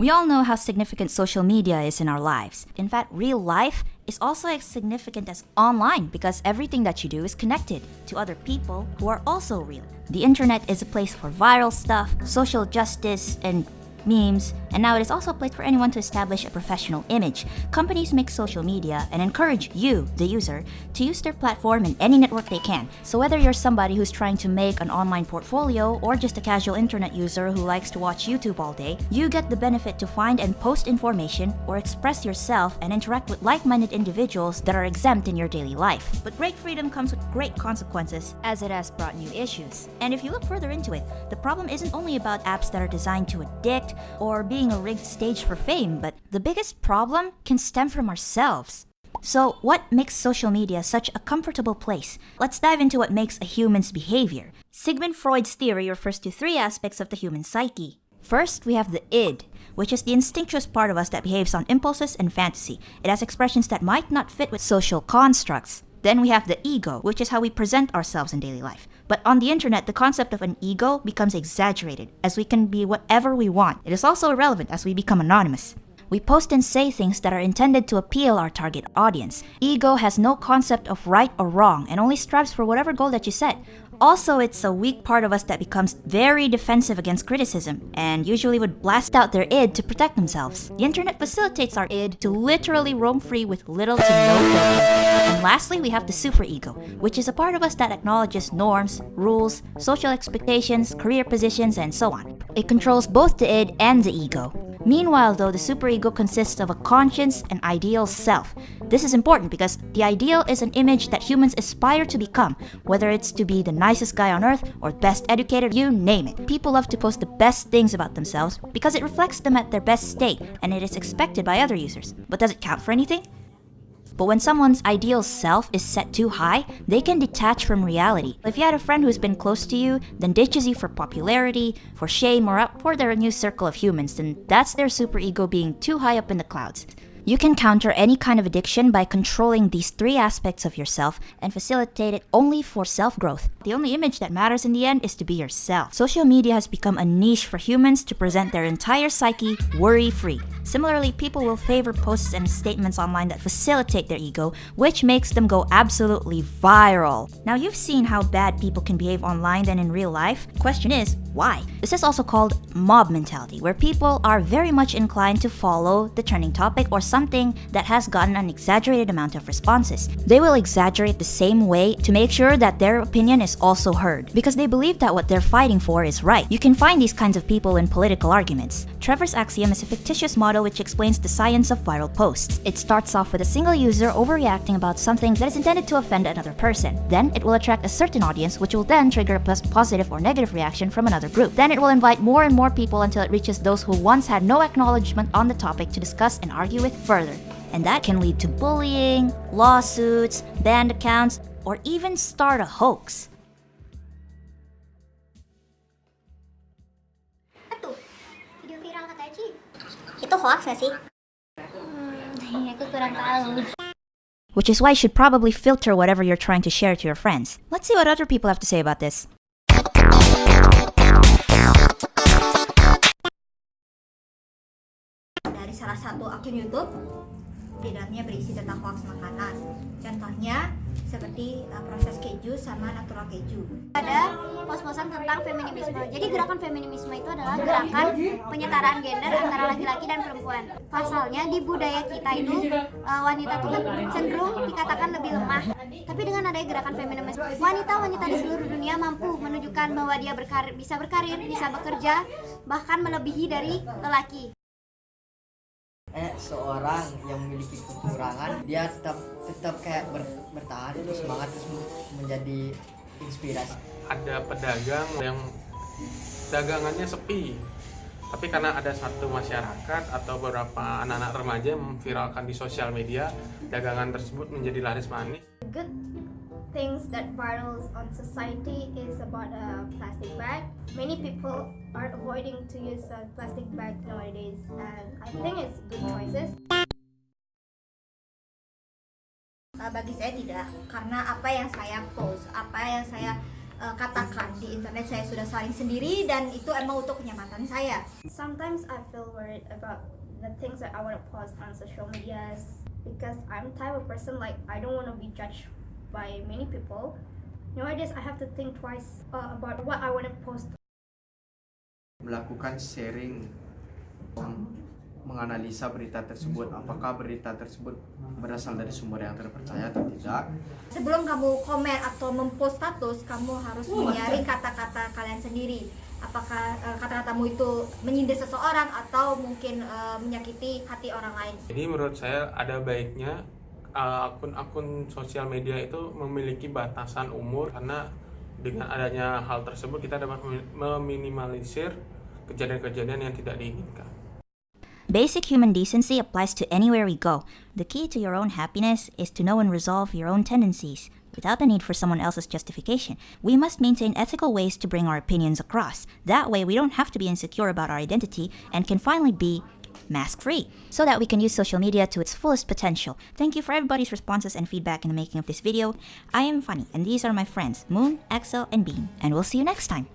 We all know how significant social media is in our lives. In fact, real life is also as significant as online because everything that you do is connected to other people who are also real. The internet is a place for viral stuff, social justice, and memes, and now it is also a place for anyone to establish a professional image. Companies make social media and encourage you, the user, to use their platform in any network they can. So whether you're somebody who's trying to make an online portfolio or just a casual internet user who likes to watch YouTube all day, you get the benefit to find and post information or express yourself and interact with like-minded individuals that are exempt in your daily life. But great freedom comes with great consequences as it has brought new issues. And if you look further into it, the problem isn't only about apps that are designed to addict or being a rigged stage for fame, but the biggest problem can stem from ourselves. So, what makes social media such a comfortable place? Let's dive into what makes a human's behavior. Sigmund Freud's theory refers to three aspects of the human psyche. First, we have the id, which is the instinctuous part of us that behaves on impulses and fantasy. It has expressions that might not fit with social constructs. Then we have the ego, which is how we present ourselves in daily life. But on the internet, the concept of an ego becomes exaggerated, as we can be whatever we want. It is also irrelevant as we become anonymous. We post and say things that are intended to appeal our target audience. Ego has no concept of right or wrong and only strives for whatever goal that you set. Also, it's a weak part of us that becomes very defensive against criticism and usually would blast out their id to protect themselves. The internet facilitates our id to literally roam free with little to no filter. And lastly, we have the superego, which is a part of us that acknowledges norms, rules, social expectations, career positions, and so on. It controls both the id and the ego. Meanwhile, though, the superego consists of a conscience and ideal self. This is important because the ideal is an image that humans aspire to become, whether it's to be the nicest guy on earth or best educated, you name it. People love to post the best things about themselves because it reflects them at their best state and it is expected by other users. But does it count for anything? But when someone's ideal self is set too high, they can detach from reality. If you had a friend who's been close to you, then ditches you for popularity, for shame, or up for their new circle of humans, then that's their superego being too high up in the clouds. You can counter any kind of addiction by controlling these three aspects of yourself and facilitate it only for self-growth. The only image that matters in the end is to be yourself. Social media has become a niche for humans to present their entire psyche worry-free. Similarly, people will favor posts and statements online that facilitate their ego, which makes them go absolutely viral. Now you've seen how bad people can behave online than in real life. Question is, why? This is also called mob mentality, where people are very much inclined to follow the trending topic or something that has gotten an exaggerated amount of responses. They will exaggerate the same way to make sure that their opinion is also heard, because they believe that what they're fighting for is right. You can find these kinds of people in political arguments. Trevor's axiom is a fictitious model which explains the science of viral posts. It starts off with a single user overreacting about something that is intended to offend another person. Then it will attract a certain audience which will then trigger a positive or negative reaction from another group. Then it will invite more and more people until it reaches those who once had no acknowledgement on the topic to discuss and argue with further. And that can lead to bullying, lawsuits, banned accounts, or even start a hoax. Which is why you should probably filter whatever you're trying to share to your friends. Let's see what other people have to say about this. Salah satu akun YouTube di dalamnya berisi tentang hoax makanan. Contohnya seperti uh, proses keju sama natural keju. Ada pos-posan tentang feminisme. Jadi gerakan feminisme itu adalah gerakan penyetaraan gender antara laki-laki dan perempuan. Pasalnya di budaya kita itu uh, wanita itu cenderung dikatakan lebih lemah. Tapi dengan adanya gerakan feminisme, wanita-wanita di seluruh dunia mampu menunjukkan bahwa dia berkarir, bisa berkarir, bisa bekerja, bahkan melebihi dari lelaki eh seorang yang memiliki kekurangan dia tetap tetap kayak ber, bertahan terus semangat terus menjadi inspirasi. Ada pedagang yang dagangannya sepi tapi karena ada satu masyarakat atau beberapa anak-anak remaja memviralkan di sosial media dagangan tersebut menjadi laris manis good things that virals on society is about a plastic bag. Many people are avoiding to use a plastic bag nowadays and I think it's good choices. Uh, bagi saya tidak, karena apa yang saya post, apa yang saya eh, katakan di internet saya sudah saling sendiri dan itu emang untuk kenyamanan saya. Sometimes I feel worried about the things that I want to post on social medias because I'm type of person like I don't want to be judged by many people. Nowadays I have to think twice uh, about what I want to post melakukan sharing menganalisa berita tersebut apakah berita tersebut berasal dari sumber yang terpercaya atau tidak Sebelum kamu komen atau mempost status, kamu harus menyaring kata-kata kalian sendiri. Apakah eh, kata-katamu itu menyindir seseorang atau mungkin eh, menyakiti hati orang lain? Jadi menurut saya ada baiknya uh, akun-akun sosial media itu memiliki batasan umur karena dengan adanya hal tersebut kita dapat memi- meminimalisir kejadian-kejadian yang tidak diinginkan. Basic human decency applies to anywhere we go. The key to your own happiness is to know and resolve your own tendencies without the need for someone else's justification. We must maintain ethical ways to bring our opinions across. That way, we don't have to be insecure about our identity and can finally be mask free so that we can use social media to its fullest potential. Thank you for everybody's responses and feedback in the making of this video. I am Funny, and these are my friends Moon, Axel, and Bean, and we'll see you next time.